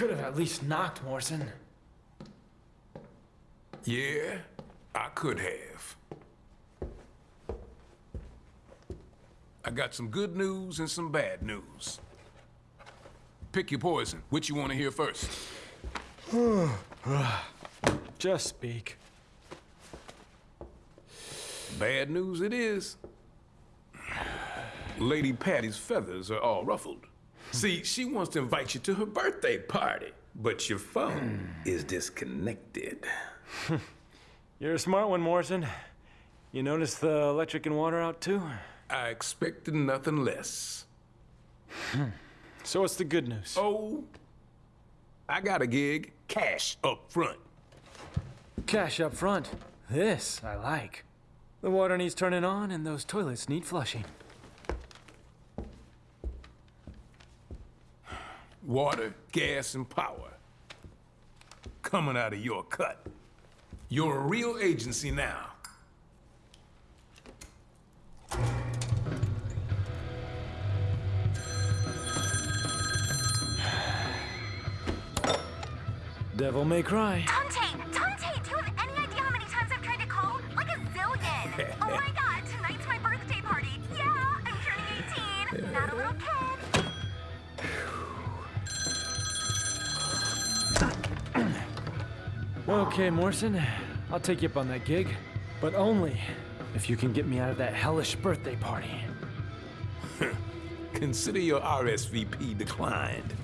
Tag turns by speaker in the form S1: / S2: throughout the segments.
S1: Could have at least knocked, Morrison.
S2: Yeah, I could have. I got some good news and some bad news. Pick your poison. Which you want to hear first?
S1: Just speak.
S2: Bad news it is. Lady Patty's feathers are all ruffled. See, she wants to invite you to her birthday party, but your phone is disconnected.
S1: You're a smart one, Morrison. You notice the electric and water out too?
S2: I expected nothing less.
S1: So what's the good news?
S2: Oh, I got a gig, cash up front.
S1: Cash up front. This I like. The water needs turning on and those toilets need flushing.
S2: Water, gas, and power. Coming out of your cut. You're a real agency now.
S1: Devil may cry. Okay, Morrison. I'll take you up on that gig. But only if you can get me out of that hellish birthday party.
S2: Consider your RSVP declined.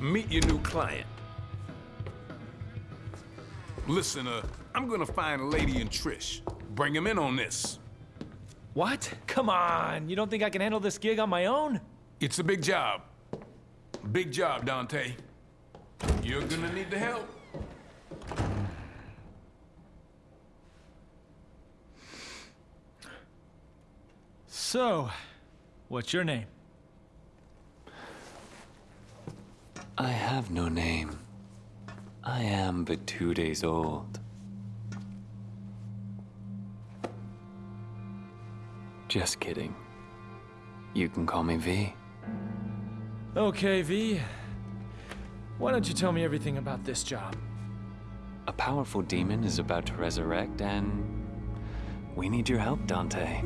S2: Meet your new client. Listen, uh, I'm gonna find a Lady and Trish. Bring him in on this.
S1: What? Come on! You don't think I can handle this gig on my own?
S2: It's a big job. Big job, Dante. You're gonna need the help.
S1: So, what's your name?
S3: I have no name. I am but two days old. Just kidding. You can call me V.
S1: Okay, V. Why don't you tell me everything about this job?
S3: A powerful demon is about to resurrect, and we need your help, Dante.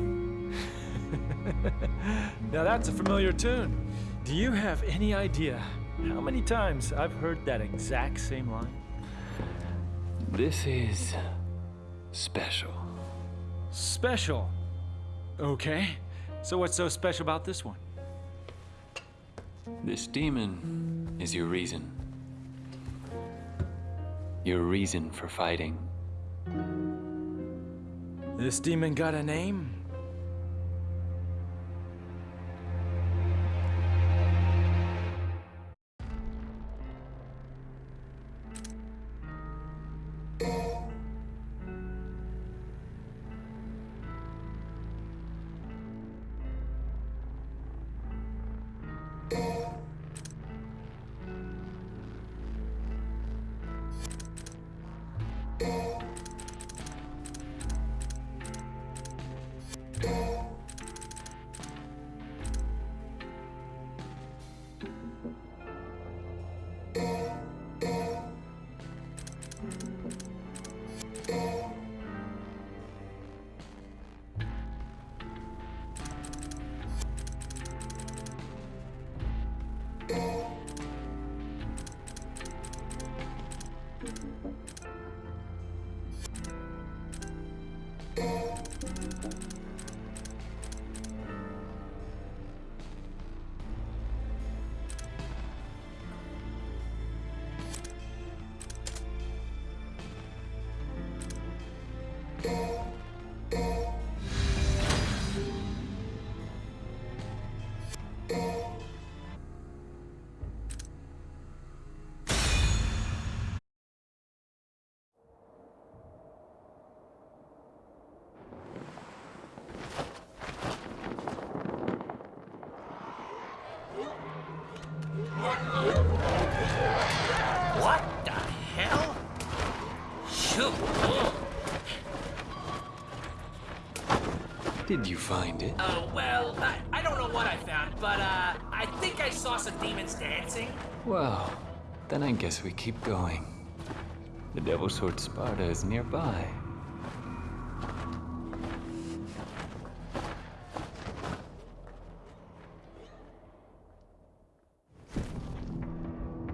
S1: Now that's a familiar tune. Do you have any idea how many times I've heard that exact same line?
S3: This is special.
S1: Special. Okay. So what's so special about this one?
S3: This demon is your reason. Your reason for fighting.
S1: This demon got a name?
S3: Did you find it?
S4: Oh, well, I, I don't know what I found, but uh, I think I saw some demons dancing.
S3: Well,
S5: Then I guess we keep going. The Devil's Sword Sparda is nearby.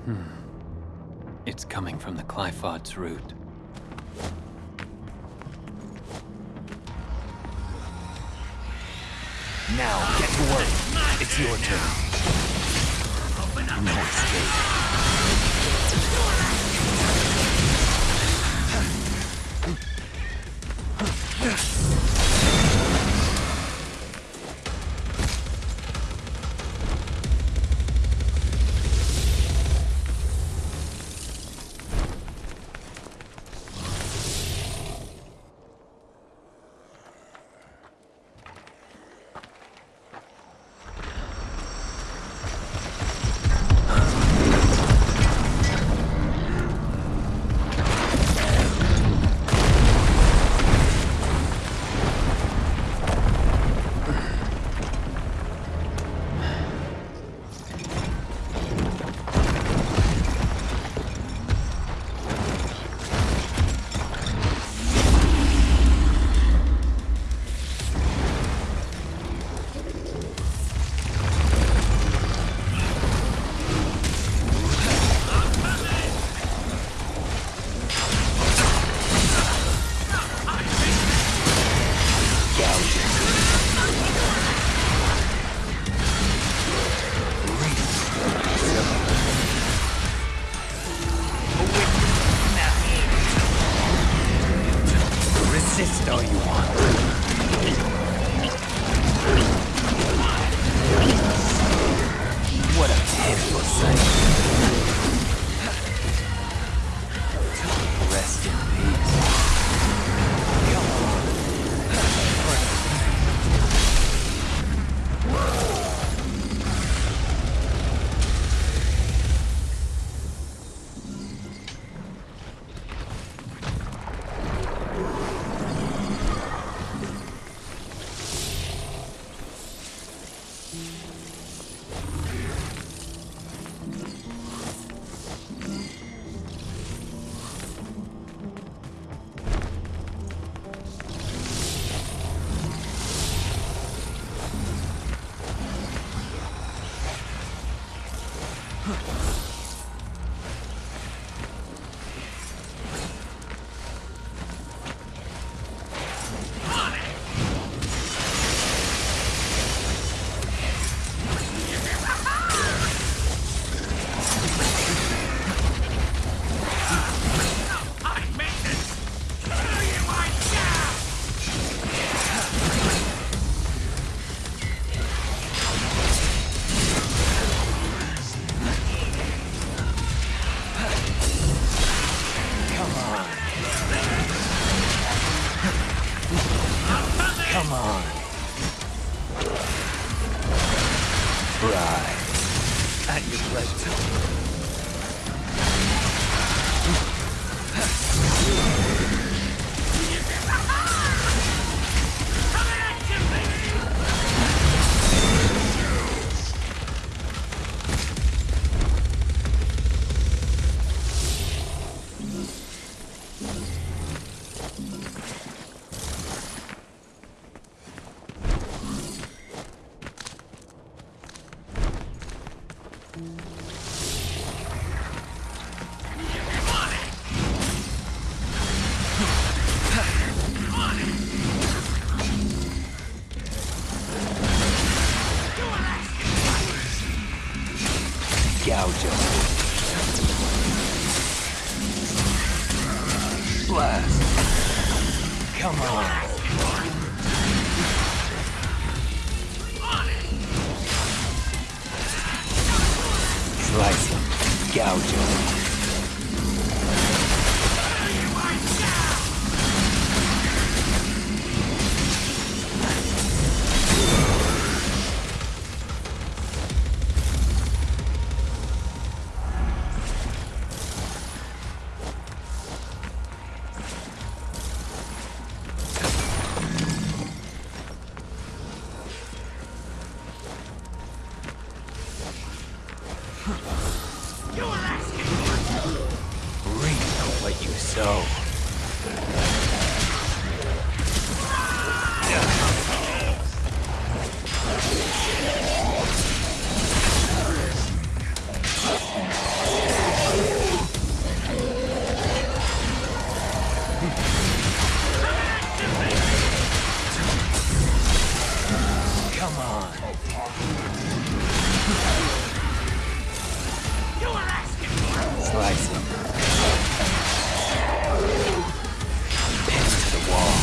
S5: Hmm. It's coming from the
S3: Qliphoth's root. Your turn. No escape. Resist surprising. To the wall.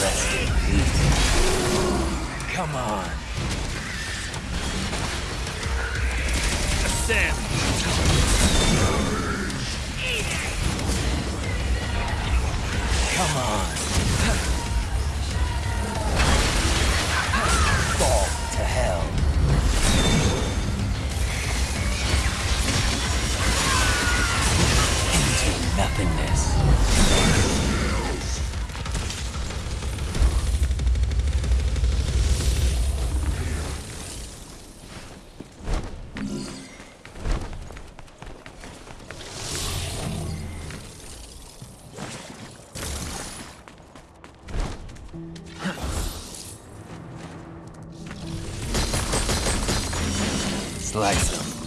S3: Rest in peace. Come on. like
S4: them.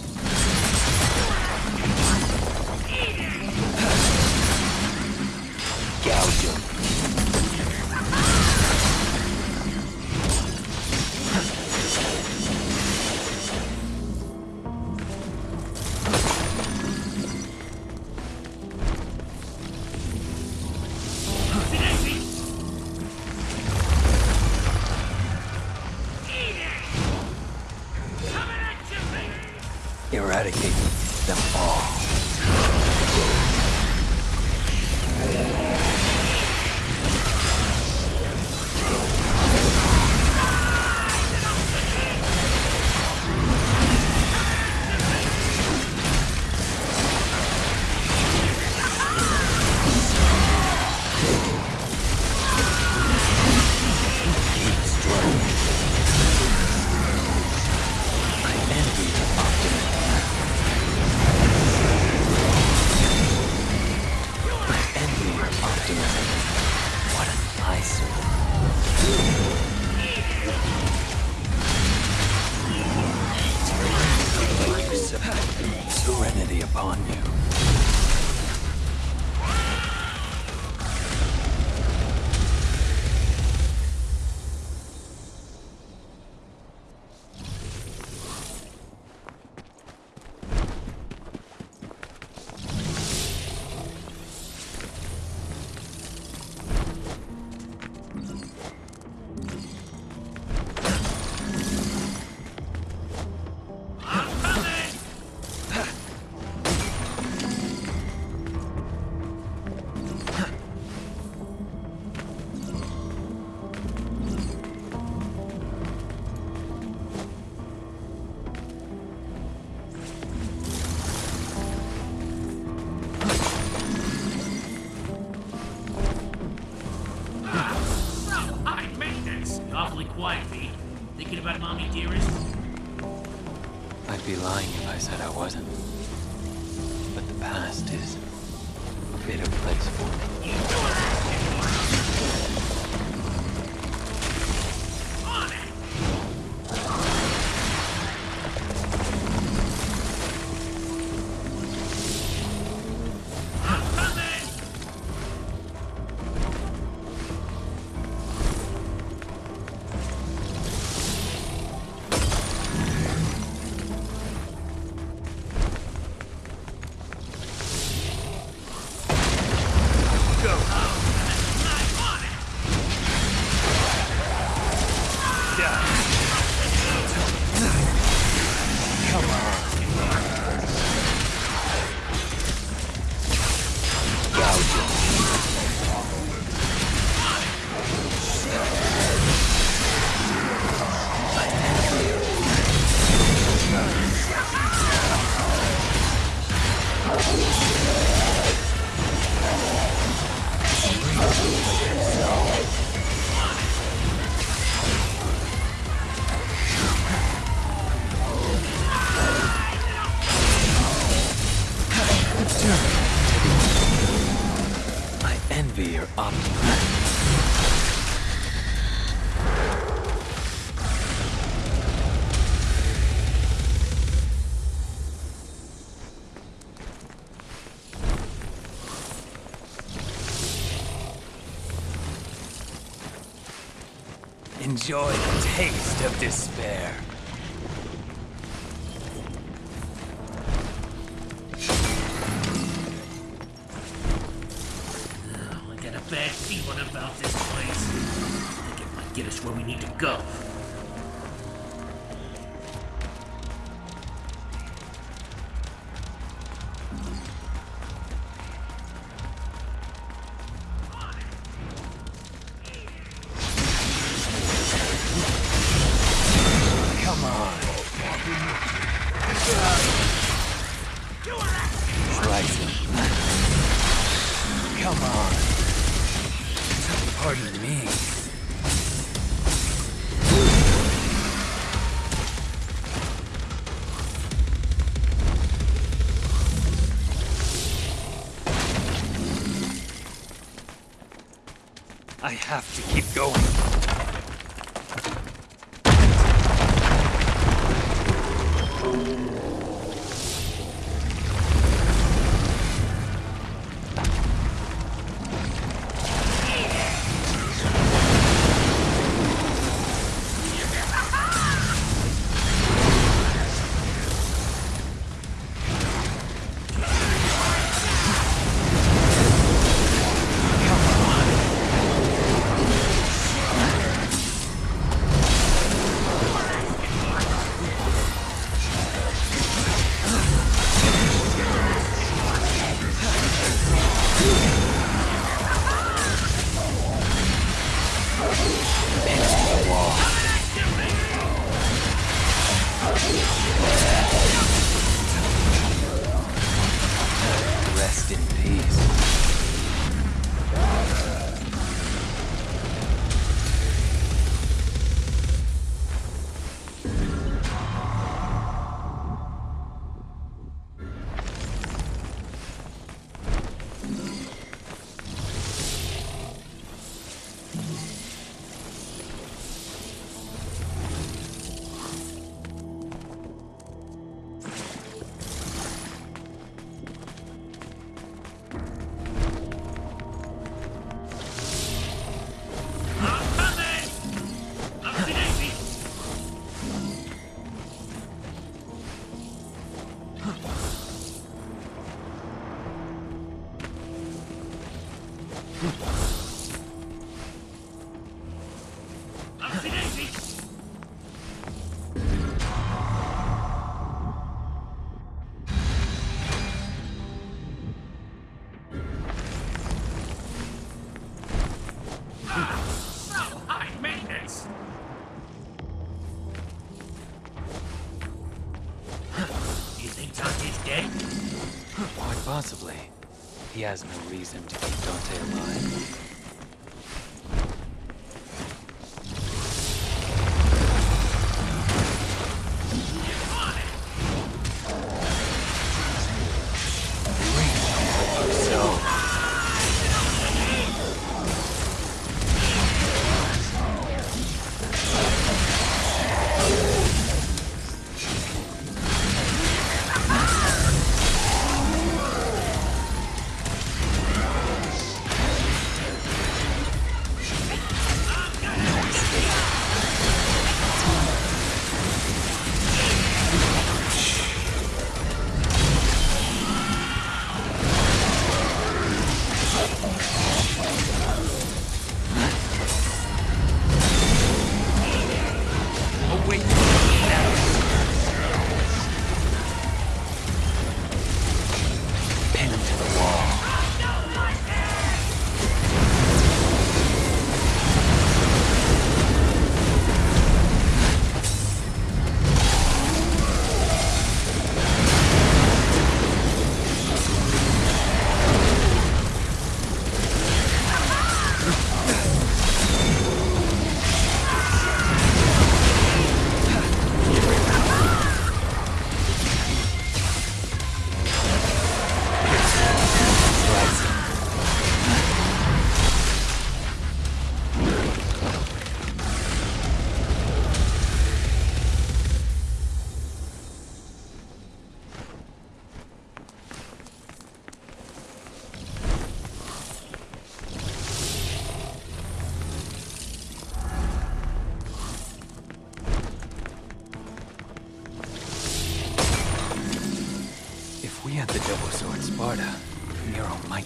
S5: I'd be lying if I said I wasn't. But the past is
S3: ya. Enjoy the taste of despair.
S4: Oh, I got a bad feeling about this place. I think it might get us where we need to go.
S3: Have to keep going. Rest possibly. He has no reason to keep Dante alive.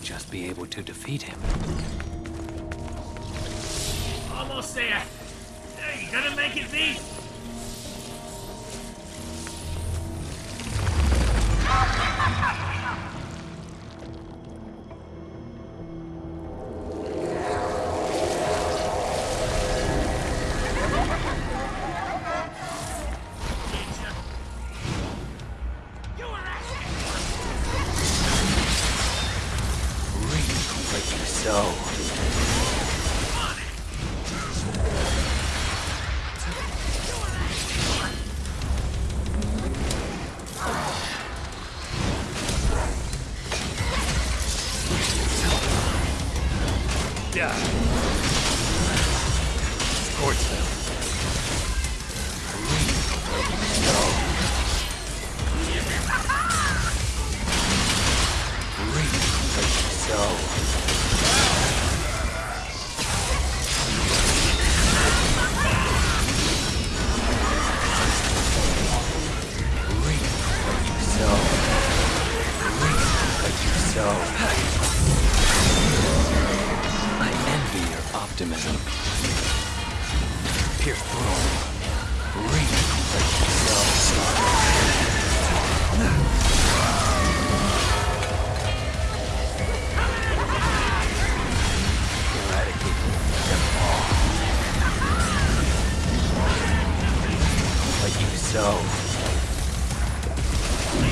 S3: Just be able to defeat him.
S4: Almost there. You gonna make it, V?
S1: Scorch them.
S3: Reap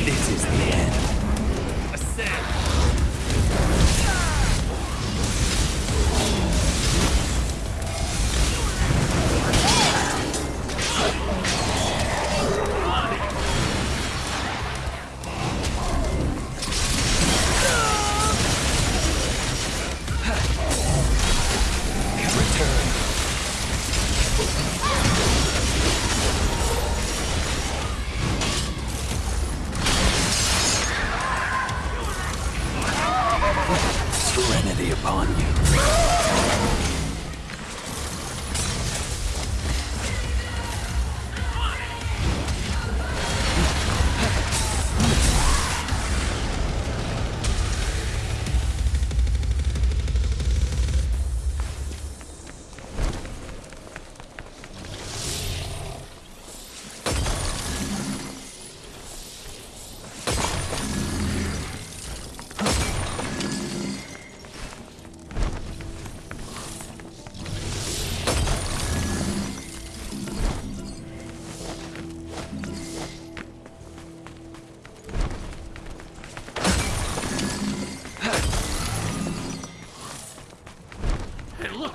S3: This is the end.
S4: I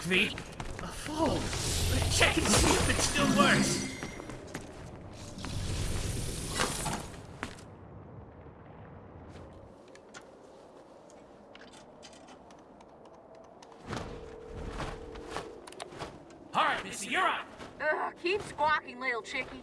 S4: V. A phone. Check and see if it still works. All right, Missy, you're on.
S6: Ugh, keep squawking, little chickie.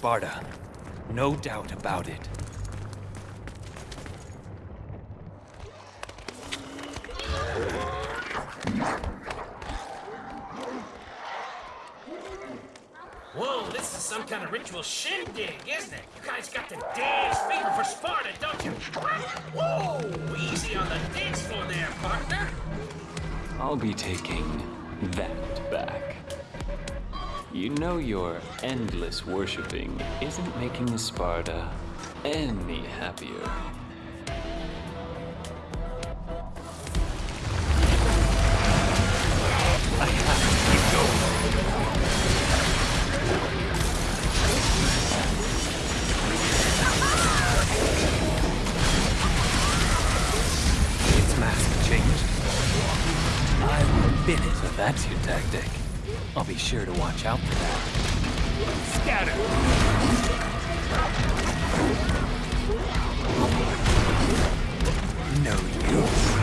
S3: Sparda. No doubt about it.
S4: Whoa, this is some kind of ritual shindig, isn't it? You guys got the dance fever for Sparda, don't you? Whoa, easy on the dance floor there, partner.
S5: I'll be taking that know your endless worshipping isn't making Sparda any happier.
S3: I have to keep going. Its mask changed. I will bin it. So that's your tactic. I'll be sure to watch out that. Scatter! No use.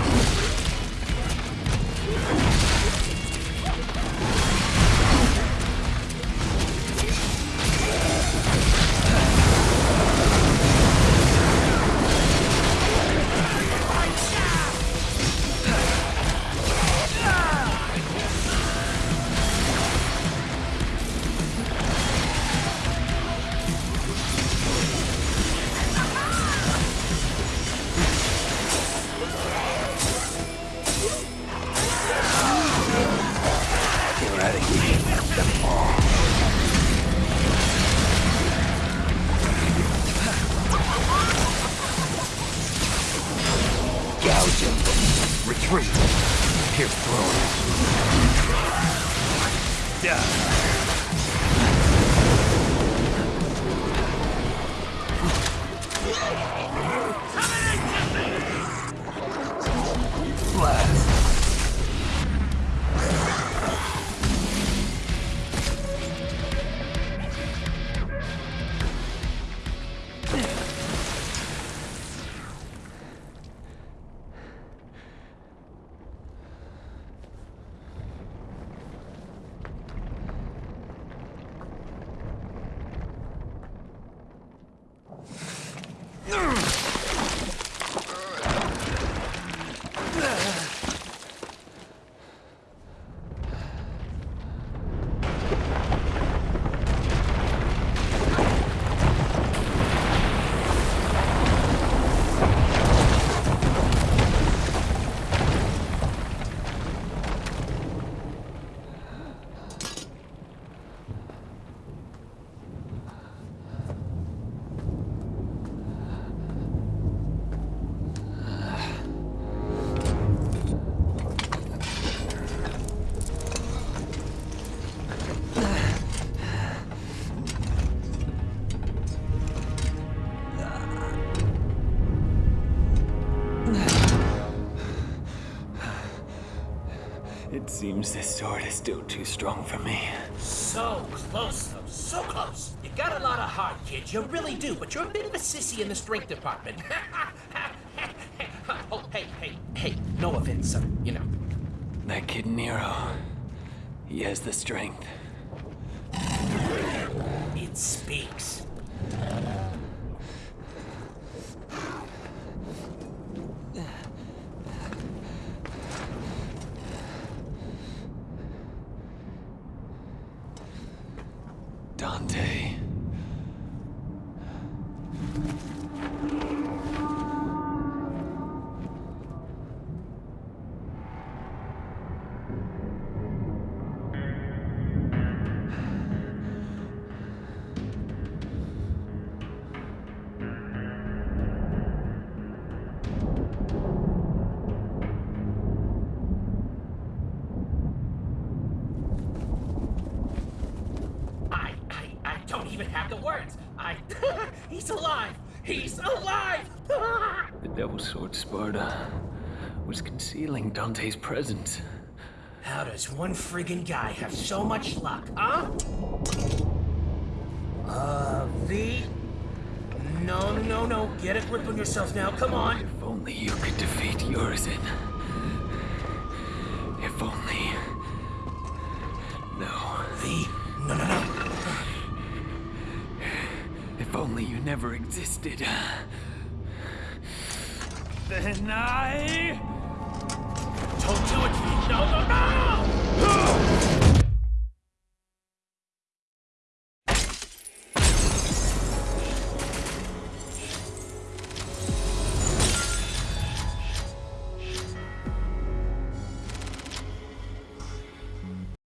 S3: Seems this sword is still too strong for me.
S4: So close, though. So close. You got a lot of heart, kid. You really do, but you're a bit of a sissy in the strength department. oh, hey, hey, hey. No offense, son. You know.
S5: That kid Nero, he has the strength.
S4: It speaks. Don't even have the words. I. He's alive. He's alive.
S5: The Devil Sword Sparda was concealing Dante's presence.
S4: How does one friggin' guy have so much luck, huh? Uh, V? No, no, no. Get a grip on yourself now. Come on.
S5: If only you could defeat Urizen.
S3: never existed. Then I...
S4: Don't do it, No, no, no!